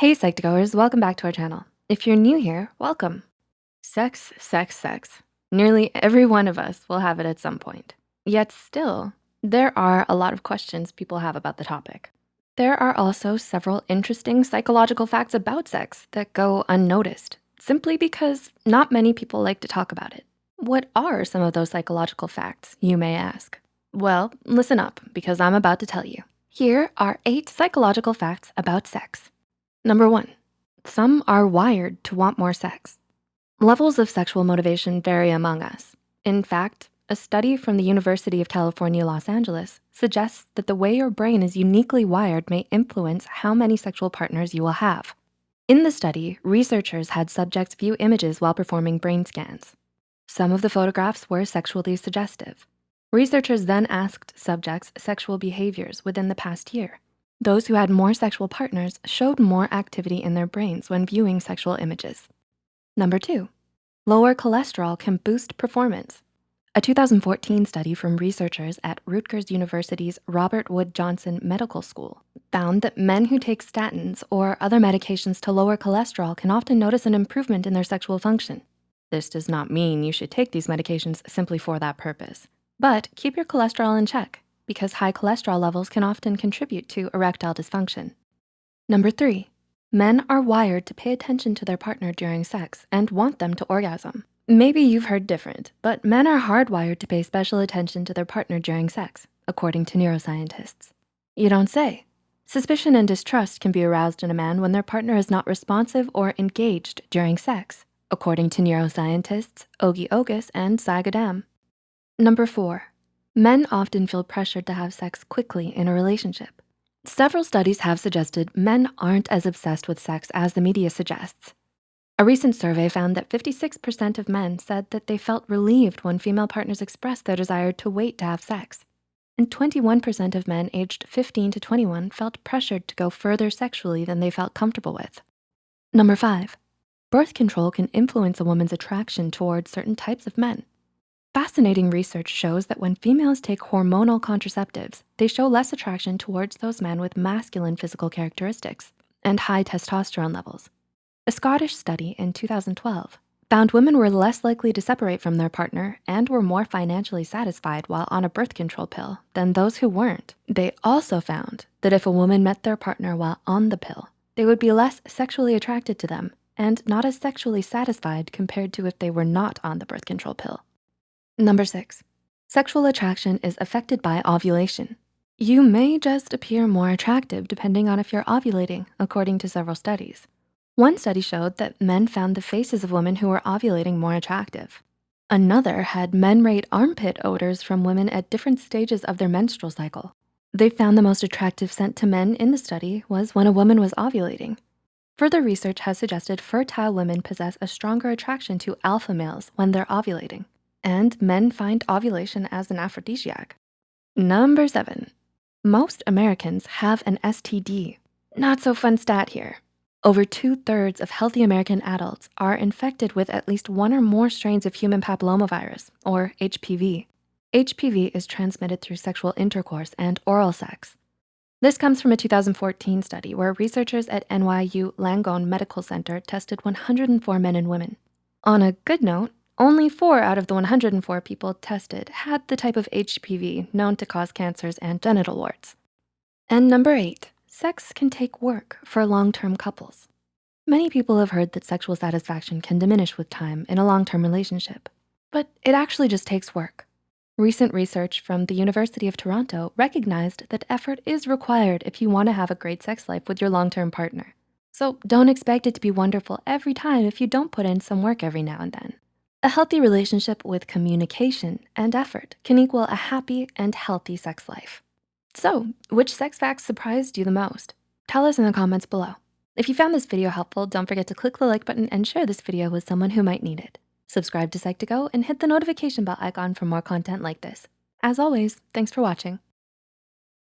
Hey Psych2Goers, welcome back to our channel. If you're new here, welcome. Sex, sex, sex. Nearly every one of us will have it at some point. Yet still, there are a lot of questions people have about the topic. There are also several interesting psychological facts about sex that go unnoticed, simply because not many people like to talk about it. What are some of those psychological facts, you may ask? Well, listen up, because I'm about to tell you. Here are eight psychological facts about sex. Number one, some are wired to want more sex. Levels of sexual motivation vary among us. In fact, a study from the University of California, Los Angeles suggests that the way your brain is uniquely wired may influence how many sexual partners you will have. In the study, researchers had subjects view images while performing brain scans. Some of the photographs were sexually suggestive. Researchers then asked subjects sexual behaviors within the past year. Those who had more sexual partners showed more activity in their brains when viewing sexual images. Number two, lower cholesterol can boost performance. A 2014 study from researchers at Rutgers University's Robert Wood Johnson Medical School found that men who take statins or other medications to lower cholesterol can often notice an improvement in their sexual function. This does not mean you should take these medications simply for that purpose, but keep your cholesterol in check because high cholesterol levels can often contribute to erectile dysfunction. Number three, men are wired to pay attention to their partner during sex and want them to orgasm. Maybe you've heard different, but men are hardwired to pay special attention to their partner during sex, according to neuroscientists. You don't say. Suspicion and distrust can be aroused in a man when their partner is not responsive or engaged during sex, according to neuroscientists Ogi Ogas and Sai Gaddam. Number four, men often feel pressured to have sex quickly in a relationship. Several studies have suggested men aren't as obsessed with sex as the media suggests. A recent survey found that 56% of men said that they felt relieved when female partners expressed their desire to wait to have sex. And 21% of men aged 15 to 21 felt pressured to go further sexually than they felt comfortable with. Number five, birth control can influence a woman's attraction towards certain types of men. Fascinating research shows that when females take hormonal contraceptives, they show less attraction towards those men with masculine physical characteristics and high testosterone levels. A Scottish study in 2012 found women were less likely to separate from their partner and were more financially satisfied while on a birth control pill than those who weren't. They also found that if a woman met their partner while on the pill, they would be less sexually attracted to them and not as sexually satisfied compared to if they were not on the birth control pill. Number six, sexual attraction is affected by ovulation. You may just appear more attractive depending on if you're ovulating, according to several studies. One study showed that men found the faces of women who were ovulating more attractive. Another had men rate armpit odors from women at different stages of their menstrual cycle. They found the most attractive scent to men in the study was when a woman was ovulating. Further research has suggested fertile women possess a stronger attraction to alpha males when they're ovulating, and men find ovulation as an aphrodisiac. Number seven, most Americans have an STD. Not so fun stat here. Over two thirds of healthy American adults are infected with at least one or more strains of human papillomavirus or HPV. HPV is transmitted through sexual intercourse and oral sex. This comes from a 2014 study where researchers at NYU Langone Medical Center tested 104 men and women. On a good note, only four out of the 104 people tested had the type of HPV known to cause cancers and genital warts. And number eight, Sex can take work for long-term couples. Many people have heard that sexual satisfaction can diminish with time in a long-term relationship, but it actually just takes work. Recent research from the University of Toronto recognized that effort is required if you wanna have a great sex life with your long-term partner. So don't expect it to be wonderful every time if you don't put in some work every now and then. A healthy relationship with communication and effort can equal a happy and healthy sex life. So which sex facts surprised you the most? Tell us in the comments below. If you found this video helpful, don't forget to click the like button and share this video with someone who might need it. Subscribe to Psych2Go and hit the notification bell icon for more content like this. As always, thanks for watching.